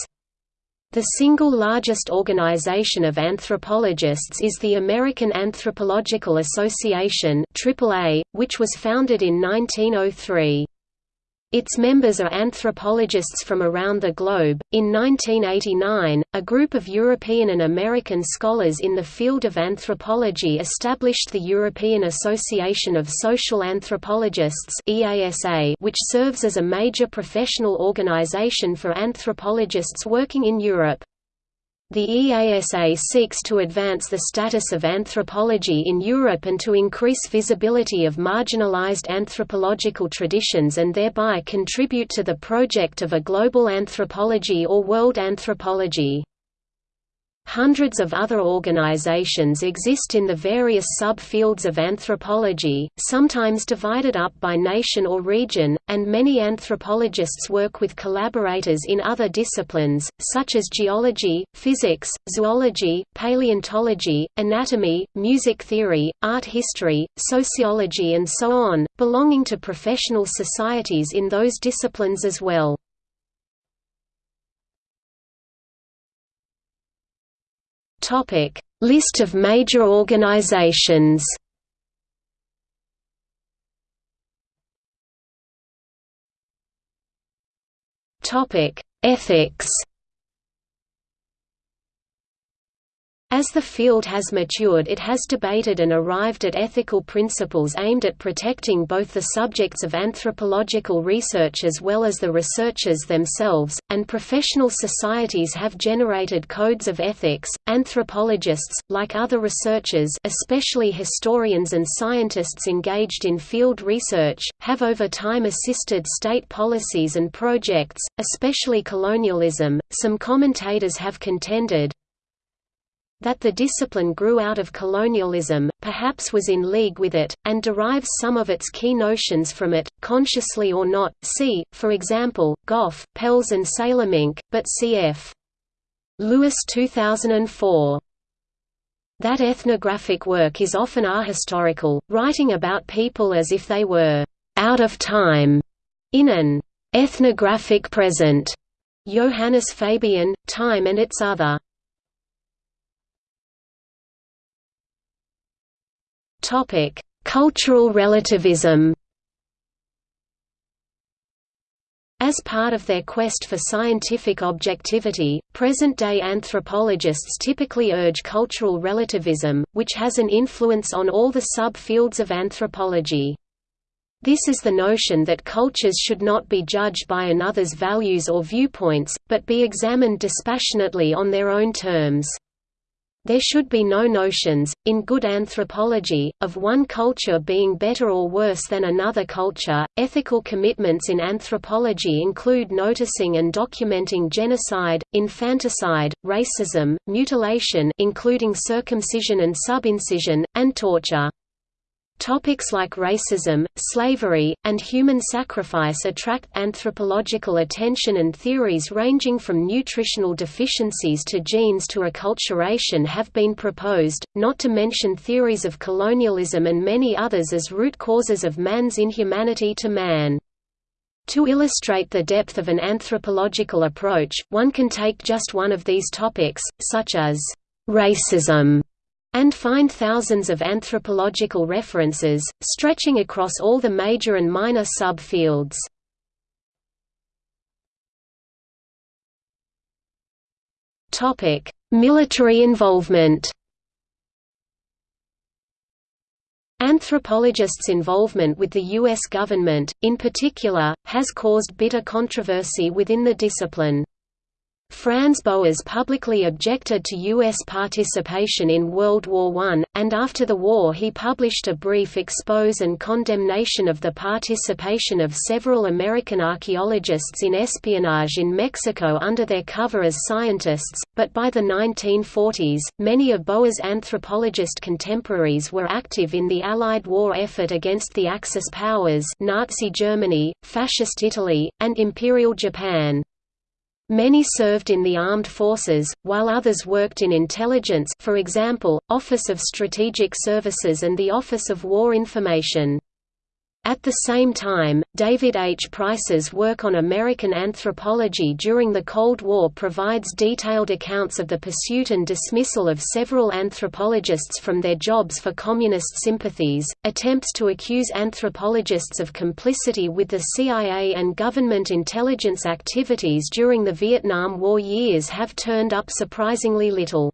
The single largest organization of anthropologists is the American Anthropological Association AAA, which was founded in 1903. Its members are anthropologists from around the globe. In 1989, a group of European and American scholars in the field of anthropology established the European Association of Social Anthropologists (EASA), which serves as a major professional organization for anthropologists working in Europe. The EASA seeks to advance the status of anthropology in Europe and to increase visibility of marginalized anthropological traditions and thereby contribute to the project of a global anthropology or world anthropology. Hundreds of other organizations exist in the various sub-fields of anthropology, sometimes divided up by nation or region, and many anthropologists work with collaborators in other disciplines, such as geology, physics, zoology, paleontology, anatomy, music theory, art history, sociology and so on, belonging to professional societies in those disciplines as well. Topic: List of major organizations. Topic: Ethics. As the field has matured it has debated and arrived at ethical principles aimed at protecting both the subjects of anthropological research as well as the researchers themselves, and professional societies have generated codes of ethics. Anthropologists, like other researchers especially historians and scientists engaged in field research, have over time assisted state policies and projects, especially colonialism. Some commentators have contended, that the discipline grew out of colonialism, perhaps was in league with it, and derives some of its key notions from it, consciously or not, see, for example, Gough, Pels and Salemink, but cf. Lewis 2004. That ethnographic work is often ahistorical, writing about people as if they were «out of time» in an «ethnographic present» Johannes Fabian, Time and its other Topic: Cultural relativism. As part of their quest for scientific objectivity, present-day anthropologists typically urge cultural relativism, which has an influence on all the sub-fields of anthropology. This is the notion that cultures should not be judged by another's values or viewpoints, but be examined dispassionately on their own terms. There should be no notions, in good anthropology, of one culture being better or worse than another culture. Ethical commitments in anthropology include noticing and documenting genocide, infanticide, racism, mutilation including circumcision and subincision, and torture. Topics like racism, slavery, and human sacrifice attract anthropological attention and theories ranging from nutritional deficiencies to genes to acculturation have been proposed, not to mention theories of colonialism and many others as root causes of man's inhumanity to man. To illustrate the depth of an anthropological approach, one can take just one of these topics, such as racism and find thousands of anthropological references, stretching across all the major and minor subfields. Military involvement Anthropologists' involvement with the U.S. government, in particular, has caused bitter controversy within the discipline. Franz Boas publicly objected to U.S. participation in World War I, and after the war he published a brief expose and condemnation of the participation of several American archaeologists in espionage in Mexico under their cover as scientists, but by the 1940s, many of Boas' anthropologist contemporaries were active in the Allied war effort against the Axis powers Nazi Germany, Fascist Italy, and Imperial Japan. Many served in the armed forces, while others worked in intelligence for example, Office of Strategic Services and the Office of War Information. At the same time, David H. Price's work on American anthropology during the Cold War provides detailed accounts of the pursuit and dismissal of several anthropologists from their jobs for communist sympathies. Attempts to accuse anthropologists of complicity with the CIA and government intelligence activities during the Vietnam War years have turned up surprisingly little.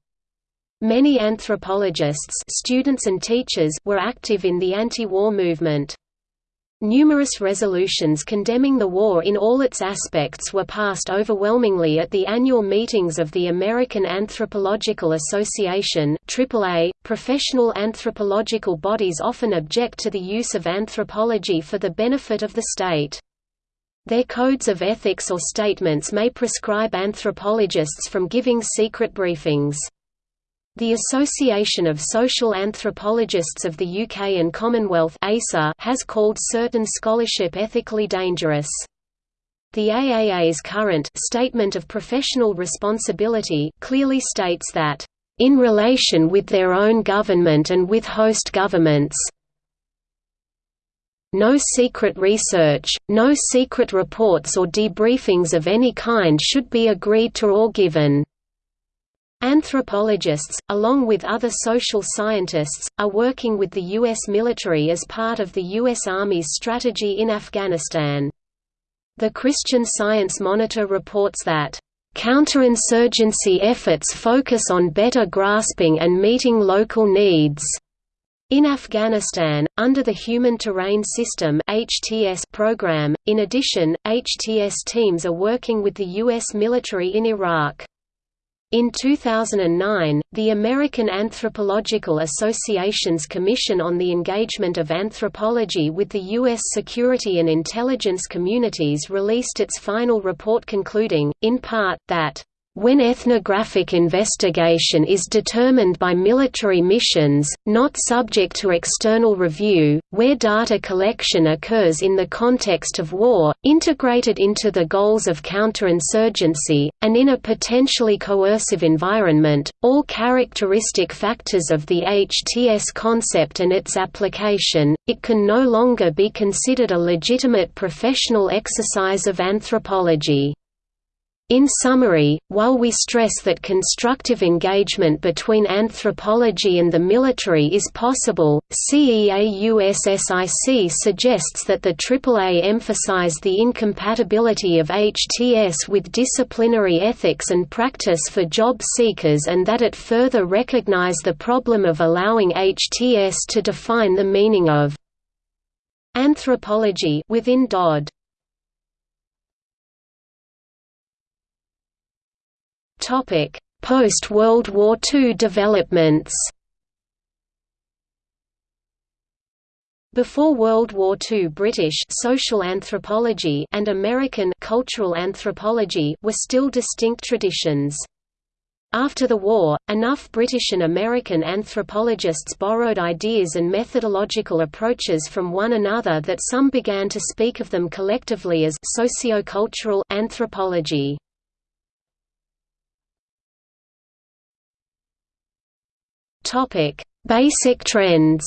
Many anthropologists students and teachers were active in the anti-war movement. Numerous resolutions condemning the war in all its aspects were passed overwhelmingly at the annual meetings of the American Anthropological Association AAA. .Professional anthropological bodies often object to the use of anthropology for the benefit of the state. Their codes of ethics or statements may prescribe anthropologists from giving secret briefings. The Association of Social Anthropologists of the UK and Commonwealth has called certain scholarship ethically dangerous. The AAA's current Statement of Professional Responsibility clearly states that, "...in relation with their own government and with host governments no secret research, no secret reports or debriefings of any kind should be agreed to or given." Anthropologists, along with other social scientists, are working with the U.S. military as part of the U.S. Army's strategy in Afghanistan. The Christian Science Monitor reports that, "...counterinsurgency efforts focus on better grasping and meeting local needs." In Afghanistan, under the Human Terrain System (HTS) program, in addition, HTS teams are working with the U.S. military in Iraq. In 2009, the American Anthropological Association's Commission on the Engagement of Anthropology with the U.S. Security and Intelligence Communities released its final report concluding, in part, that when ethnographic investigation is determined by military missions, not subject to external review, where data collection occurs in the context of war, integrated into the goals of counterinsurgency, and in a potentially coercive environment, all characteristic factors of the HTS concept and its application, it can no longer be considered a legitimate professional exercise of anthropology. In summary, while we stress that constructive engagement between anthropology and the military is possible, CEAUSSIC suggests that the AAA emphasize the incompatibility of HTS with disciplinary ethics and practice for job seekers and that it further recognize the problem of allowing HTS to define the meaning of anthropology within DOD. Post-World War II developments Before World War II British social anthropology and American cultural anthropology were still distinct traditions. After the war, enough British and American anthropologists borrowed ideas and methodological approaches from one another that some began to speak of them collectively as sociocultural anthropology. Topic: Basic trends.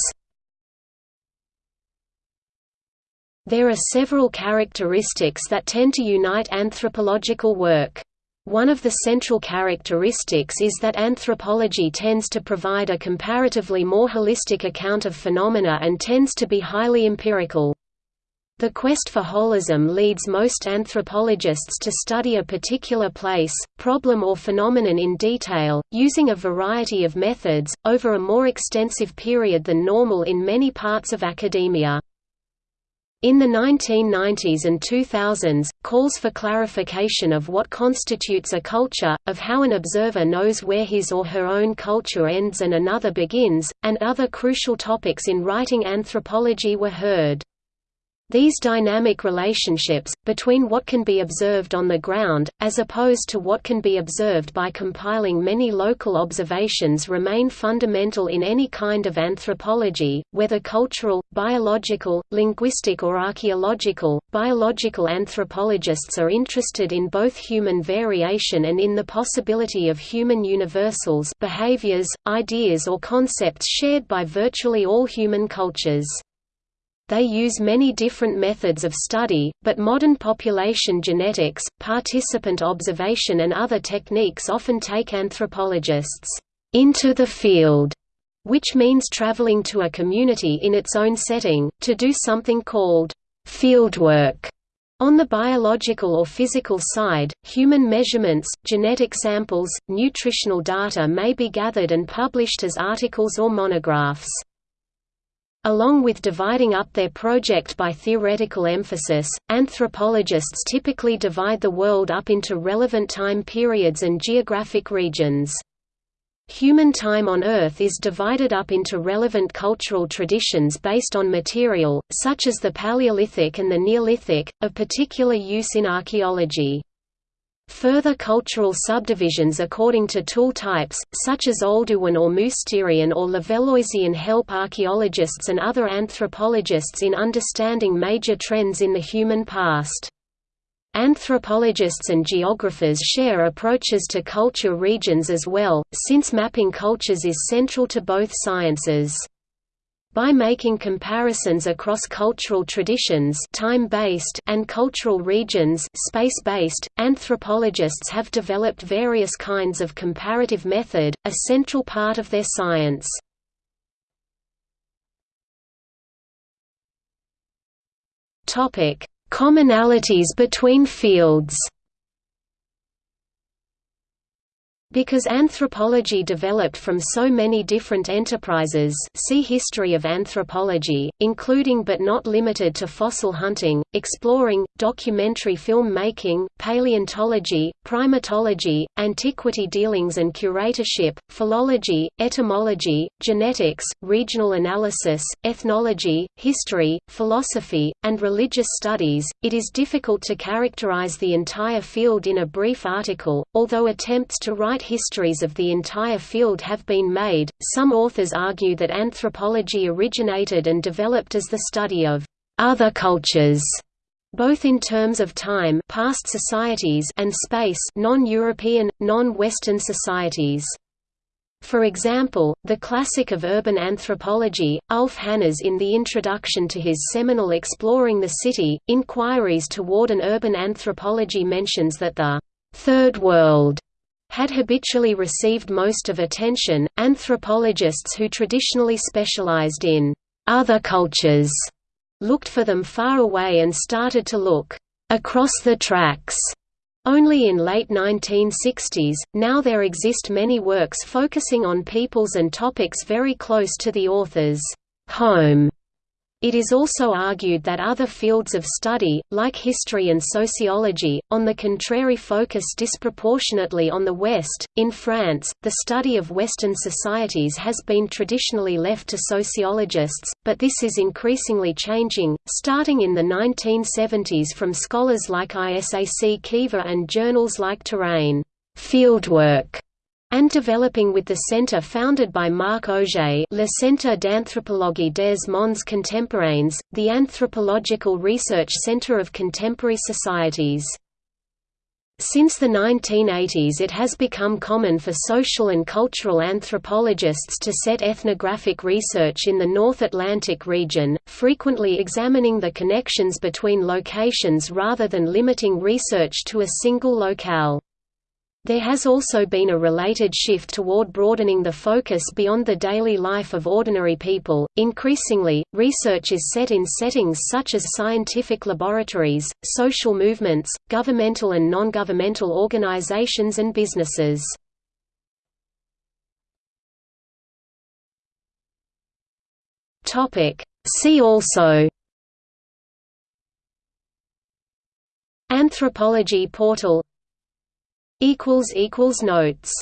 There are several characteristics that tend to unite anthropological work. One of the central characteristics is that anthropology tends to provide a comparatively more holistic account of phenomena and tends to be highly empirical. The quest for holism leads most anthropologists to study a particular place, problem or phenomenon in detail, using a variety of methods, over a more extensive period than normal in many parts of academia. In the 1990s and 2000s, calls for clarification of what constitutes a culture, of how an observer knows where his or her own culture ends and another begins, and other crucial topics in writing anthropology were heard. These dynamic relationships, between what can be observed on the ground, as opposed to what can be observed by compiling many local observations remain fundamental in any kind of anthropology, whether cultural, biological, linguistic or archaeological. Biological anthropologists are interested in both human variation and in the possibility of human universals behaviors, ideas or concepts shared by virtually all human cultures. They use many different methods of study, but modern population genetics, participant observation and other techniques often take anthropologists into the field, which means traveling to a community in its own setting, to do something called fieldwork. On the biological or physical side, human measurements, genetic samples, nutritional data may be gathered and published as articles or monographs. Along with dividing up their project by theoretical emphasis, anthropologists typically divide the world up into relevant time periods and geographic regions. Human time on Earth is divided up into relevant cultural traditions based on material, such as the Paleolithic and the Neolithic, of particular use in archaeology. Further cultural subdivisions according to tool types, such as Oldowan or Mousterian or Levalloisian help archaeologists and other anthropologists in understanding major trends in the human past. Anthropologists and geographers share approaches to culture regions as well, since mapping cultures is central to both sciences. By making comparisons across cultural traditions time-based and cultural regions space-based, anthropologists have developed various kinds of comparative method, a central part of their science. Commonalities between fields Because anthropology developed from so many different enterprises see History of anthropology, including but not limited to fossil hunting, exploring, documentary film making, paleontology, primatology, antiquity dealings and curatorship, philology, etymology, genetics, regional analysis, ethnology, history, philosophy, and religious studies, it is difficult to characterize the entire field in a brief article, although attempts to write histories of the entire field have been made. Some authors argue that anthropology originated and developed as the study of other cultures, both in terms of time past societies and space non-European, non-Western societies. For example, the classic of urban anthropology, Ulf Hannerz in the introduction to his seminal Exploring the City, Inquiries toward an Urban Anthropology mentions that the Third World had habitually received most of attention. Anthropologists who traditionally specialized in other cultures looked for them far away and started to look across the tracks. Only in late 1960s, now there exist many works focusing on peoples and topics very close to the author's home it is also argued that other fields of study, like history and sociology, on the contrary focus disproportionately on the West. In France, the study of Western societies has been traditionally left to sociologists, but this is increasingly changing, starting in the 1970s from scholars like Isac Chiva and journals like Terrain fieldwork and developing with the centre founded by Marc Augé Le Centre d'Anthropologie des Mondes Contemporains, the Anthropological Research Centre of Contemporary Societies. Since the 1980s it has become common for social and cultural anthropologists to set ethnographic research in the North Atlantic region, frequently examining the connections between locations rather than limiting research to a single locale. There has also been a related shift toward broadening the focus beyond the daily life of ordinary people. Increasingly, research is set in settings such as scientific laboratories, social movements, governmental and non governmental organizations, and businesses. Topic: See also Anthropology portal Notes